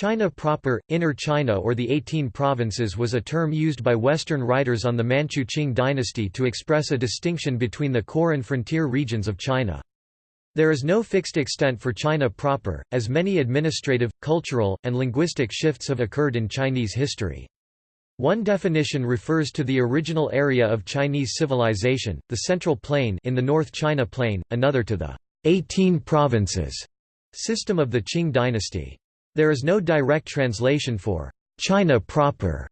China proper, Inner China or the Eighteen Provinces was a term used by Western writers on the Manchu Qing dynasty to express a distinction between the core and frontier regions of China. There is no fixed extent for China proper, as many administrative, cultural, and linguistic shifts have occurred in Chinese history. One definition refers to the original area of Chinese civilization, the Central Plain in the North China Plain, another to the 18 provinces system of the Qing dynasty. There is no direct translation for China proper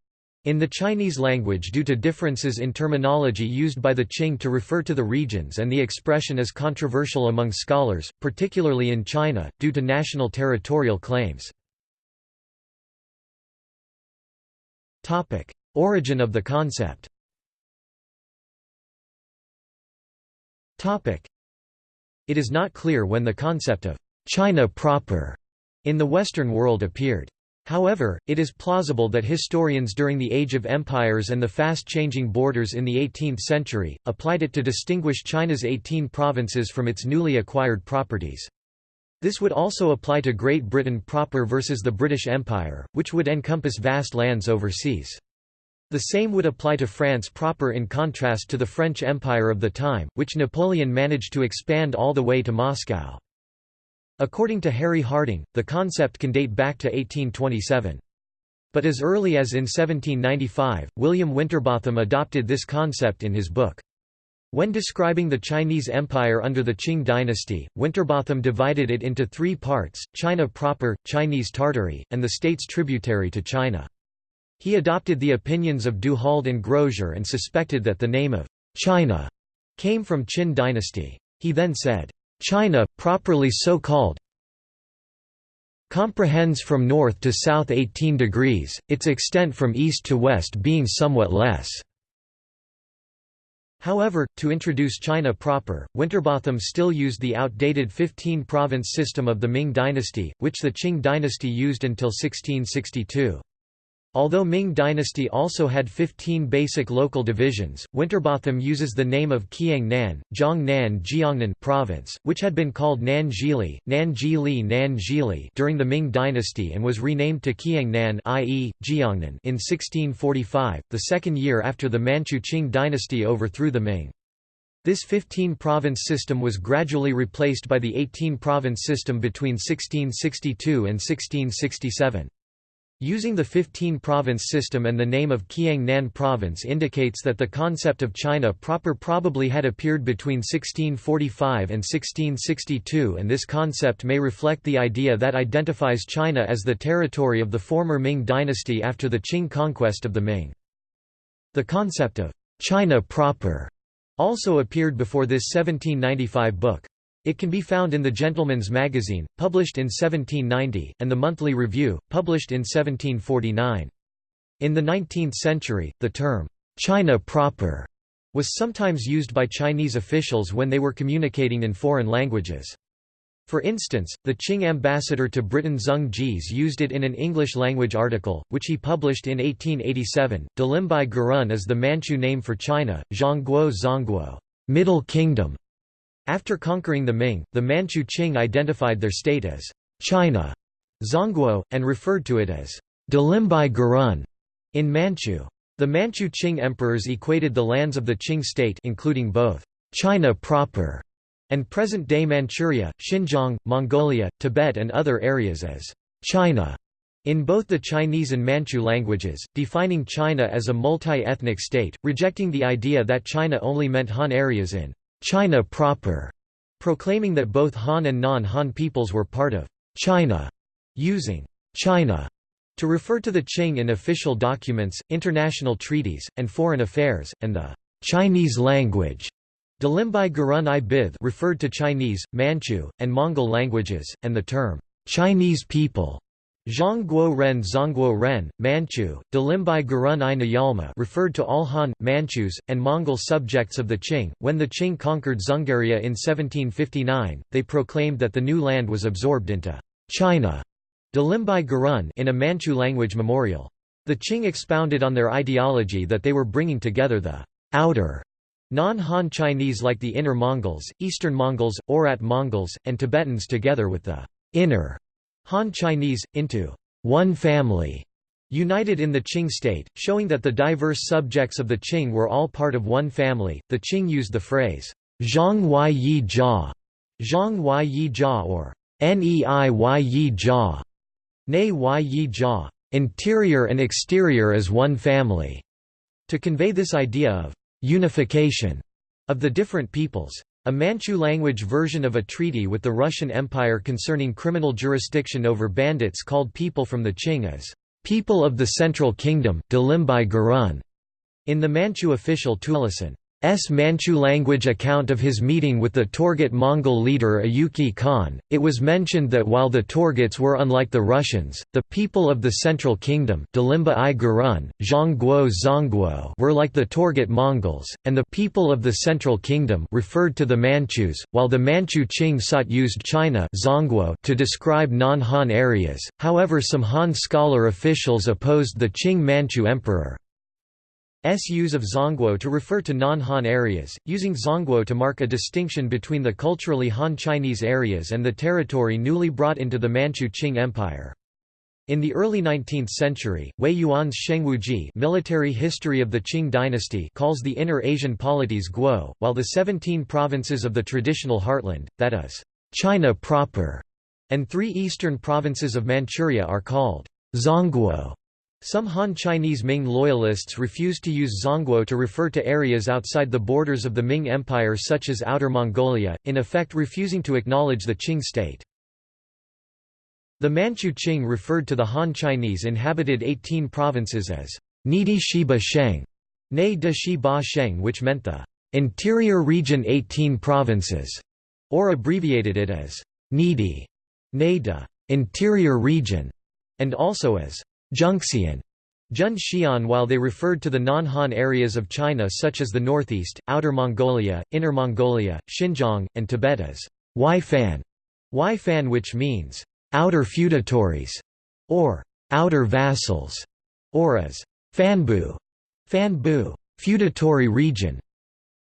in the Chinese language due to differences in terminology used by the Qing to refer to the regions and the expression is controversial among scholars, particularly in China, due to national territorial claims. Origin of the concept. It is not clear when the concept of China proper in the Western world appeared. However, it is plausible that historians during the Age of Empires and the fast-changing borders in the 18th century, applied it to distinguish China's 18 provinces from its newly acquired properties. This would also apply to Great Britain proper versus the British Empire, which would encompass vast lands overseas. The same would apply to France proper in contrast to the French Empire of the time, which Napoleon managed to expand all the way to Moscow. According to Harry Harding, the concept can date back to 1827. But as early as in 1795, William Winterbotham adopted this concept in his book. When describing the Chinese Empire under the Qing dynasty, Winterbotham divided it into three parts, China proper, Chinese Tartary, and the states tributary to China. He adopted the opinions of Du Halde and Grosier and suspected that the name of China came from Qin dynasty. He then said, China, properly so called, comprehends from north to south 18 degrees, its extent from east to west being somewhat less. However, to introduce China proper, Winterbotham still used the outdated 15-province system of the Ming dynasty, which the Qing dynasty used until 1662. Although Ming dynasty also had 15 basic local divisions, Winterbotham uses the name of Kiang-nan, Jiangnan Jiangnan province, which had been called Nan Jili, Nan Jili Nan Jili during the Ming dynasty and was renamed to Kiang-nan i.e., Jiangnan in 1645, the second year after the Manchu Qing dynasty overthrew the Ming. This 15-province system was gradually replaced by the 18-province system between 1662 and 1667. Using the 15-province system and the name of Kiang Nan province indicates that the concept of China proper probably had appeared between 1645 and 1662 and this concept may reflect the idea that identifies China as the territory of the former Ming dynasty after the Qing conquest of the Ming. The concept of China proper also appeared before this 1795 book. It can be found in the Gentleman's Magazine, published in 1790, and the Monthly Review, published in 1749. In the 19th century, the term, China proper, was sometimes used by Chinese officials when they were communicating in foreign languages. For instance, the Qing ambassador to Britain Zeng Jize used it in an English-language article, which he published in 1887. Dalimbai Gurun is the Manchu name for China, Zhongguo Zongguo, Middle Kingdom, after conquering the Ming, the Manchu Qing identified their state as China Zongguo, and referred to it as Dalimbai Gurun in Manchu. The Manchu Qing emperors equated the lands of the Qing state including both China proper and present-day Manchuria, Xinjiang, Mongolia, Tibet and other areas as China in both the Chinese and Manchu languages, defining China as a multi-ethnic state, rejecting the idea that China only meant Han areas in China proper, proclaiming that both Han and non-Han peoples were part of China, using China to refer to the Qing in official documents, international treaties, and foreign affairs, and the Chinese language. Dalimbai Gurun referred to Chinese, Manchu, and Mongol languages, and the term Chinese people Zhongguo Ren Zongguo Ren, Manchu, Dalimbai Gurun i Niyalma referred to all Han, Manchus, and Mongol subjects of the Qing. When the Qing conquered Dzungaria in 1759, they proclaimed that the new land was absorbed into China Dalimbai Gurun in a Manchu language memorial. The Qing expounded on their ideology that they were bringing together the outer non-Han Chinese like the Inner Mongols, Eastern Mongols, Oirat Mongols, and Tibetans together with the inner Han Chinese, into one family, united in the Qing state, showing that the diverse subjects of the Qing were all part of one family. The Qing used the phrase Zhang Yi Jia, Zhang Yi Jia or Nei Yi Jia, Nei Yi Jia, interior and exterior as one family, to convey this idea of unification of the different peoples. A Manchu language version of a treaty with the Russian Empire concerning criminal jurisdiction over bandits called people from the Qing as people of the Central Kingdom in the Manchu official Tulisen. S. Manchu language account of his meeting with the Torgut Mongol leader Ayuka Khan, it was mentioned that while the Torguts were unlike the Russians, the people of the Central Kingdom i Gurun, Zongguo were like the Torgut Mongols, and the people of the Central Kingdom referred to the Manchus, while the Manchu Qing Sat used China to describe non-Han areas, however some Han scholar officials opposed the Qing Manchu emperor. S use of Zongguo to refer to non-Han areas, using Zongguo to mark a distinction between the culturally Han Chinese areas and the territory newly brought into the Manchu Qing Empire. In the early 19th century, Wei Yuan's Shengwuji military history of the Qing dynasty calls the Inner Asian polities Guo, while the 17 provinces of the traditional heartland, that is, China proper, and three eastern provinces of Manchuria are called Zongguo. Some Han Chinese Ming loyalists refused to use Zongguo to refer to areas outside the borders of the Ming Empire such as Outer Mongolia, in effect refusing to acknowledge the Qing state. The Manchu Qing referred to the Han Chinese inhabited 18 provinces as Nidi Shiba Sheng, Ne de Shi Ba Sheng which meant the interior region 18 provinces, or abbreviated it as Nidi, Ne de interior region, and also as Zhengxian Jun Xian while they referred to the non-Han areas of China such as the northeast, Outer Mongolia, Inner Mongolia, Xinjiang, and Tibet as Waifan, Waifan which means outer feudatories, or outer vassals, or as Fanbu, Fanbu, feudatory region.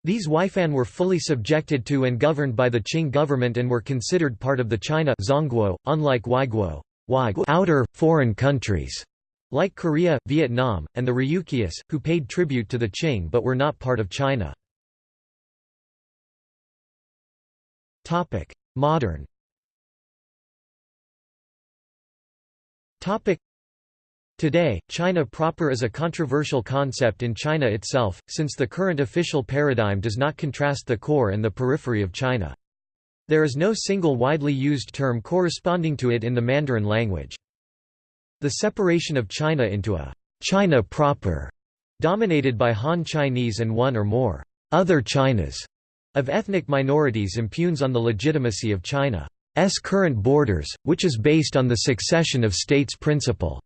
These Waifan were fully subjected to and governed by the Qing government and were considered part of the China Zongguo, unlike Waiguo, outer, foreign countries. Like Korea, Vietnam, and the Ryukyus, who paid tribute to the Qing but were not part of China. Modern Today, China proper is a controversial concept in China itself, since the current official paradigm does not contrast the core and the periphery of China. There is no single widely used term corresponding to it in the Mandarin language. The separation of China into a China proper, dominated by Han Chinese and one or more other Chinas of ethnic minorities impugns on the legitimacy of China's current borders, which is based on the succession of states principle.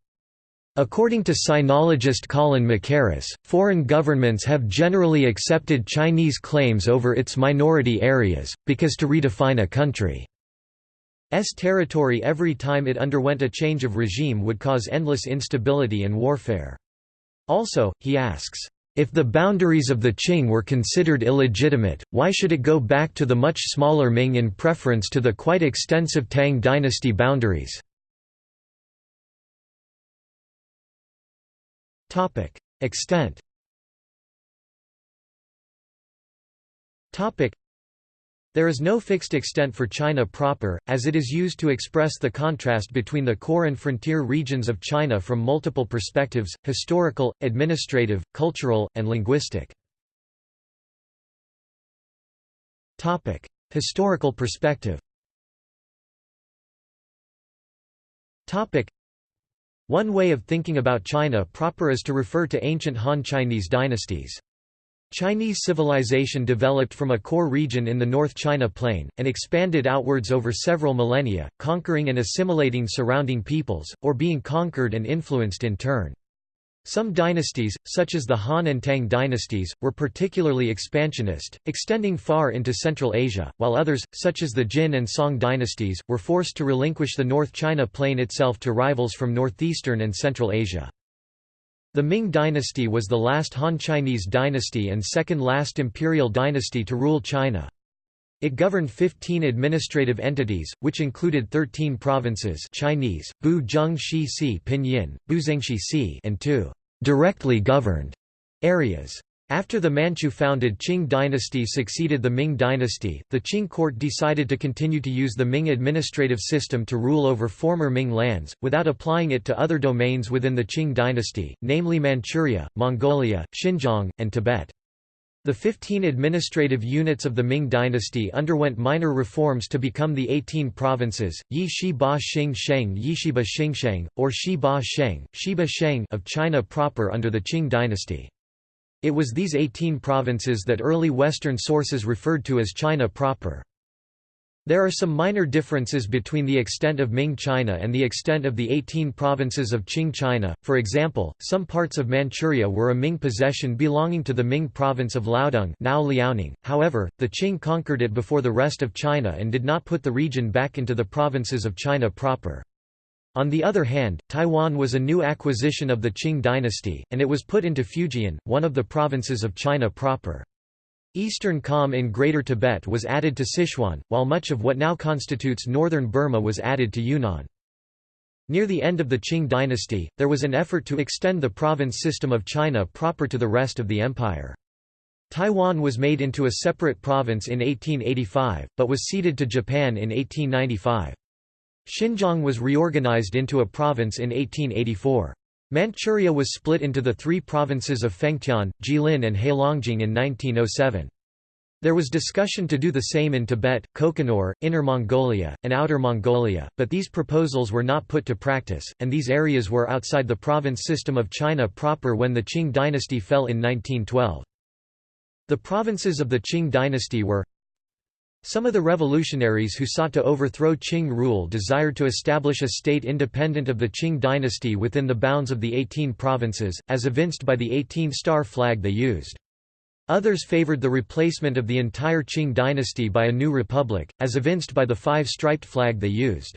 According to sinologist Colin Mackerras, foreign governments have generally accepted Chinese claims over its minority areas, because to redefine a country S territory every time it underwent a change of regime would cause endless instability and warfare. Also, he asks, if the boundaries of the Qing were considered illegitimate, why should it go back to the much smaller Ming in preference to the quite extensive Tang dynasty boundaries? Extent there is no fixed extent for China proper, as it is used to express the contrast between the core and frontier regions of China from multiple perspectives, historical, administrative, cultural, and linguistic. Historical perspective One way of thinking about China proper is to refer to ancient Han Chinese dynasties. Chinese civilization developed from a core region in the North China Plain, and expanded outwards over several millennia, conquering and assimilating surrounding peoples, or being conquered and influenced in turn. Some dynasties, such as the Han and Tang dynasties, were particularly expansionist, extending far into Central Asia, while others, such as the Jin and Song dynasties, were forced to relinquish the North China Plain itself to rivals from northeastern and Central Asia. The Ming dynasty was the last Han Chinese dynasty and second last imperial dynasty to rule China. It governed 15 administrative entities, which included 13 provinces Chinese, Bu Zheng Shi Si Pinyin, Si and two directly governed areas. After the Manchu-founded Qing dynasty succeeded the Ming dynasty, the Qing court decided to continue to use the Ming administrative system to rule over former Ming lands, without applying it to other domains within the Qing dynasty, namely Manchuria, Mongolia, Xinjiang, and Tibet. The 15 administrative units of the Ming dynasty underwent minor reforms to become the 18 provinces, Yi Shi Ba Xing Sheng Yishiba Xingsheng, or Shi Ba Sheng, Shiba Sheng of China proper under the Qing dynasty. It was these 18 provinces that early Western sources referred to as China proper. There are some minor differences between the extent of Ming China and the extent of the 18 provinces of Qing China. For example, some parts of Manchuria were a Ming possession belonging to the Ming province of Liaodong, now Liaoning. However, the Qing conquered it before the rest of China and did not put the region back into the provinces of China proper. On the other hand, Taiwan was a new acquisition of the Qing dynasty, and it was put into Fujian, one of the provinces of China proper. Eastern Kham in Greater Tibet was added to Sichuan, while much of what now constitutes northern Burma was added to Yunnan. Near the end of the Qing dynasty, there was an effort to extend the province system of China proper to the rest of the empire. Taiwan was made into a separate province in 1885, but was ceded to Japan in 1895. Xinjiang was reorganized into a province in 1884. Manchuria was split into the three provinces of Fengtian, Jilin and Heilongjiang in 1907. There was discussion to do the same in Tibet, Kokonor, Inner Mongolia, and Outer Mongolia, but these proposals were not put to practice, and these areas were outside the province system of China proper when the Qing dynasty fell in 1912. The provinces of the Qing dynasty were some of the revolutionaries who sought to overthrow Qing rule desired to establish a state independent of the Qing dynasty within the bounds of the 18 provinces, as evinced by the 18-star flag they used. Others favored the replacement of the entire Qing dynasty by a new republic, as evinced by the five-striped flag they used.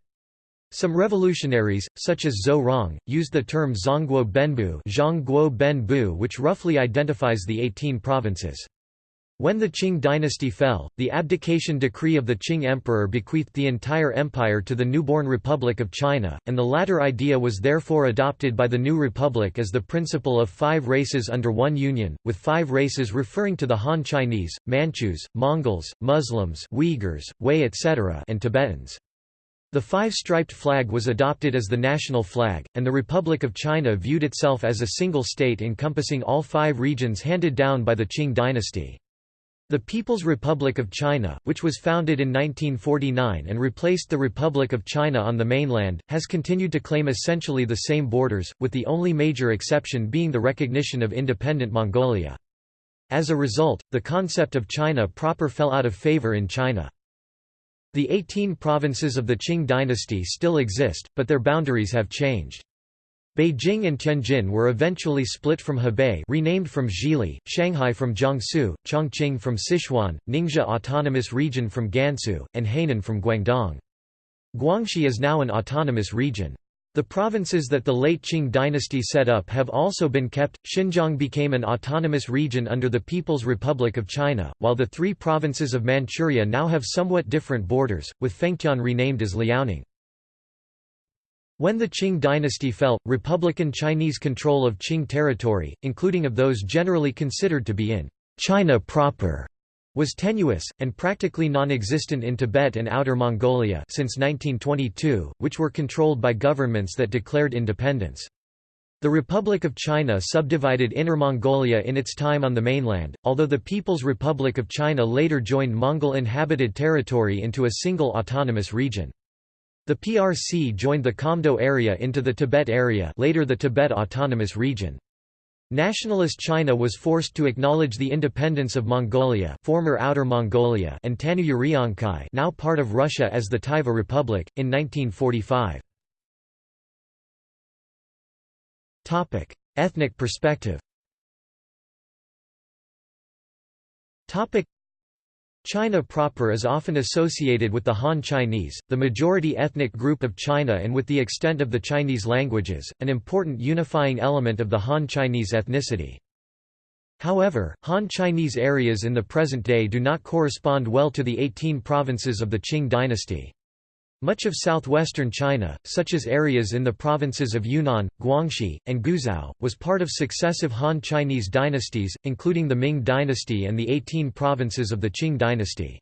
Some revolutionaries, such as Zou Rong, used the term Zhongguo Benbu which roughly identifies the 18 provinces. When the Qing dynasty fell, the abdication decree of the Qing emperor bequeathed the entire empire to the newborn Republic of China, and the latter idea was therefore adopted by the new republic as the principle of five races under one union, with five races referring to the Han Chinese, Manchus, Mongols, Muslims Uyghurs, Hui etc. and Tibetans. The five-striped flag was adopted as the national flag, and the Republic of China viewed itself as a single state encompassing all five regions handed down by the Qing dynasty. The People's Republic of China, which was founded in 1949 and replaced the Republic of China on the mainland, has continued to claim essentially the same borders, with the only major exception being the recognition of independent Mongolia. As a result, the concept of China proper fell out of favor in China. The 18 provinces of the Qing dynasty still exist, but their boundaries have changed. Beijing and Tianjin were eventually split from Hebei renamed from Zhili, Shanghai from Jiangsu, Chongqing from Sichuan, Ningxia Autonomous Region from Gansu, and Hainan from Guangdong. Guangxi is now an autonomous region. The provinces that the late Qing dynasty set up have also been kept. Xinjiang became an autonomous region under the People's Republic of China, while the three provinces of Manchuria now have somewhat different borders, with Fengtian renamed as Liaoning. When the Qing dynasty fell, Republican Chinese control of Qing territory, including of those generally considered to be in China proper, was tenuous, and practically non-existent in Tibet and Outer Mongolia since 1922, which were controlled by governments that declared independence. The Republic of China subdivided Inner Mongolia in its time on the mainland, although the People's Republic of China later joined Mongol inhabited territory into a single autonomous region. The PRC joined the Kamdo area into the Tibet area later the Tibet Autonomous Region. Nationalist China was forced to acknowledge the independence of Mongolia former Outer Mongolia and Tannu now part of Russia as the Tuva Republic, in 1945. Ethnic perspective China proper is often associated with the Han Chinese, the majority ethnic group of China and with the extent of the Chinese languages, an important unifying element of the Han Chinese ethnicity. However, Han Chinese areas in the present day do not correspond well to the 18 provinces of the Qing dynasty. Much of southwestern China, such as areas in the provinces of Yunnan, Guangxi, and Guizhou, was part of successive Han Chinese dynasties, including the Ming dynasty and the 18 provinces of the Qing dynasty.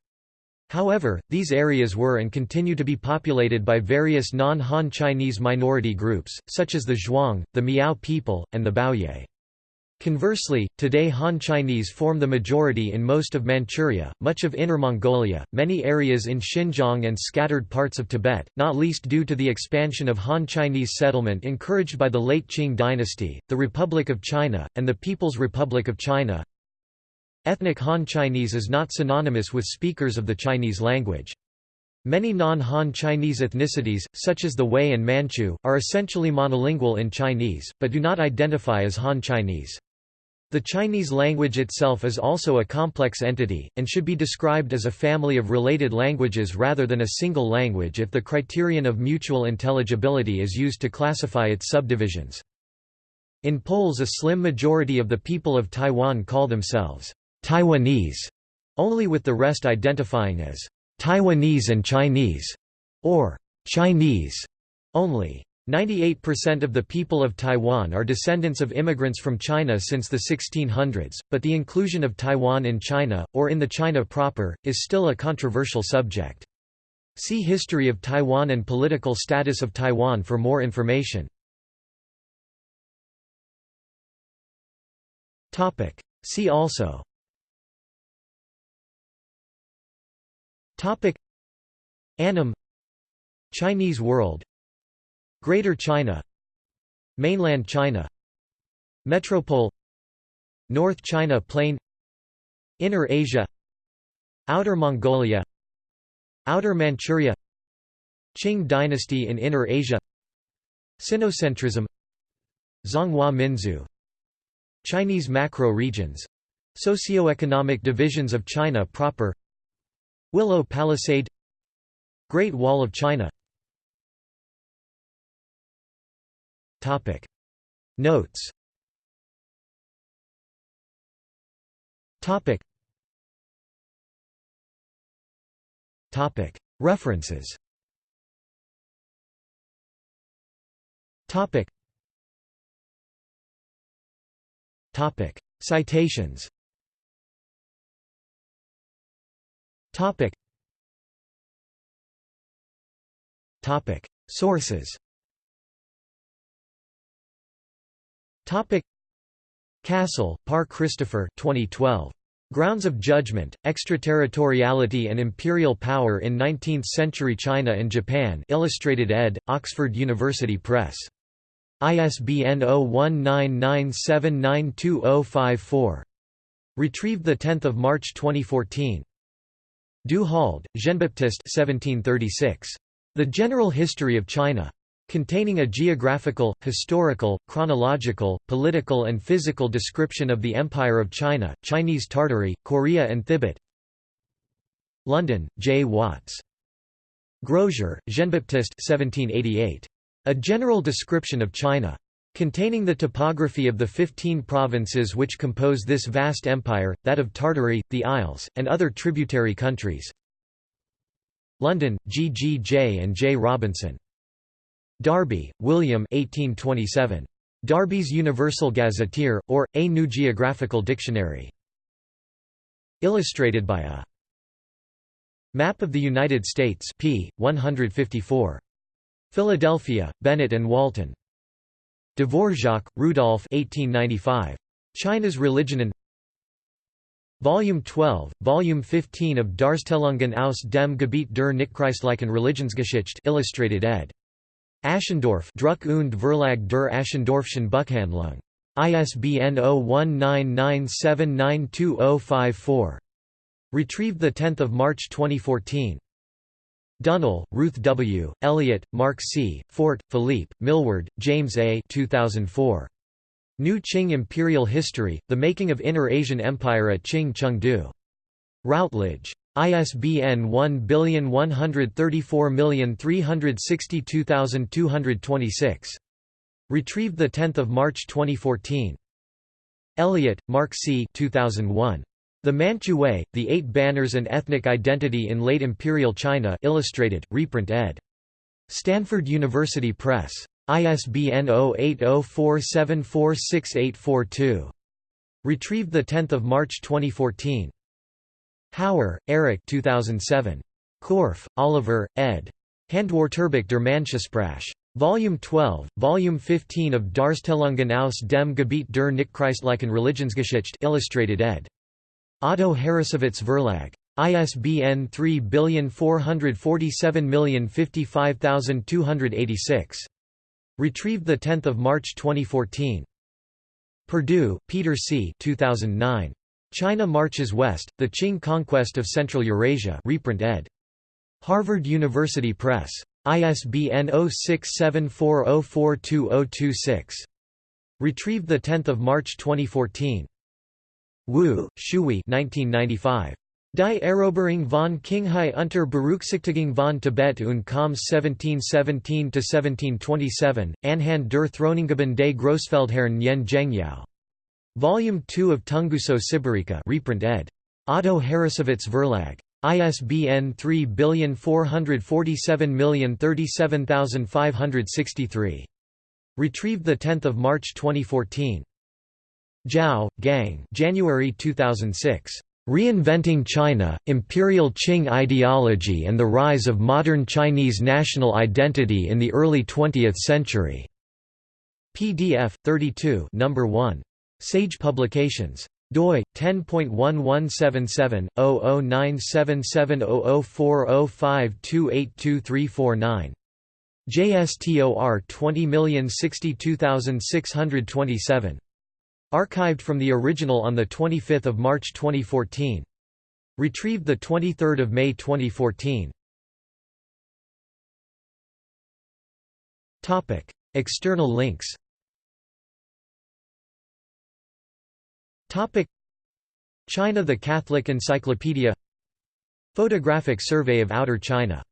However, these areas were and continue to be populated by various non-Han Chinese minority groups, such as the Zhuang, the Miao people, and the Bouyei. Conversely, today Han Chinese form the majority in most of Manchuria, much of Inner Mongolia, many areas in Xinjiang and scattered parts of Tibet, not least due to the expansion of Han Chinese settlement encouraged by the late Qing dynasty, the Republic of China, and the People's Republic of China. Ethnic Han Chinese is not synonymous with speakers of the Chinese language. Many non-Han Chinese ethnicities, such as the Hui and Manchu, are essentially monolingual in Chinese, but do not identify as Han Chinese. The Chinese language itself is also a complex entity, and should be described as a family of related languages rather than a single language if the criterion of mutual intelligibility is used to classify its subdivisions. In polls a slim majority of the people of Taiwan call themselves Taiwanese, only with the rest identifying as Taiwanese and Chinese, or Chinese only. 98% of the people of Taiwan are descendants of immigrants from China since the 1600s, but the inclusion of Taiwan in China, or in the China proper, is still a controversial subject. See History of Taiwan and Political status of Taiwan for more information. See also. Annam. Chinese world Greater China Mainland China Metropole North China Plain Inner Asia Outer Mongolia Outer Manchuria Qing dynasty in Inner Asia Sinocentrism Zhonghua Minzu Chinese macro regions Socioeconomic divisions of China proper Willow Palisade Great Wall of China Topic. Notes. Topic. Topic. References. Topic. Topic. Citations. Topic. Topic. Sources Topic Cassel, Par Christopher 2012. Grounds of Judgment, Extraterritoriality and Imperial Power in Nineteenth-Century China and Japan Illustrated ed., Oxford University Press. ISBN 0199792054. Retrieved 10 March 2014. Du Halde, Jean-Baptiste The General History of China. Containing a geographical, historical, chronological, political and physical description of the Empire of China, Chinese Tartary, Korea and Thibet London, J. Watts. Grosier, Jean-Baptiste A General Description of China. Containing the topography of the 15 provinces which compose this vast empire, that of Tartary, the Isles, and other tributary countries London, G. G. J. and J. Robinson. Darby, William 1827. Darby's Universal Gazetteer, or, A New Geographical Dictionary. Illustrated by a Map of the United States p. 154. Philadelphia, Bennett and Walton. Dvorak, Rudolf 1895. China's Religion and Volume 12, Volume 15 of Darstellungen aus dem Gebiet der Nichtchristlichen Religionsgeschichte illustrated ed. Aschendorff Druck und Verlag der Aschendorffschen Buchhandlung. ISBN 0199792054. Retrieved 10 March 2014. Dunnell, Ruth W., Elliott, Mark C., Fort, Philippe, Millward, James A. 2004. New Qing Imperial History, The Making of Inner Asian Empire at Qing Chengde. Routledge. ISBN 1134362226. Retrieved 10 March 2014. Elliott, Mark C. 2001. The Manchu Way, The Eight Banners and Ethnic Identity in Late Imperial China Illustrated, reprint ed. Stanford University Press. ISBN 0804746842. Retrieved 10 March 2014. Hauer, Eric 2007. Korff, Oliver, ed. Handwerkbuch der Manchesprache. Volume 12, Volume 15 of Darstellungen aus dem Gebiet der Nichtchristlichen Religionsgeschichte illustrated ed. Otto Harrassowitz Verlag. ISBN 3470555286. Retrieved 10 March 2014. Perdue, Peter C. 2009. China Marches West, The Qing Conquest of Central Eurasia reprint ed. Harvard University Press. ISBN 0674042026. Retrieved 10 March 2014. Wu, Shui 1995. Die Eroberung von Qinghai unter Berücksichtigung von Tibet und Khams 1717–1727, Anhand der Throningeben des Großfeldherren Yen Zhengyao. Volume 2 of Tunguso Sibirica reprint ed. Otto Harrassowitz Verlag. ISBN 3477037563. Retrieved 10 March 2014. Zhao, Gang January 2006. Reinventing China, Imperial Qing Ideology and the Rise of Modern Chinese National Identity in the Early Twentieth Century. PDF 32 number 1. Sage Publications doi 10.1177/0097700405282349 JSTOR 20062627 Archived from the original on 25 March 2014. Retrieved the 23 May 2014. External links China The Catholic Encyclopedia. Photographic Survey of Outer China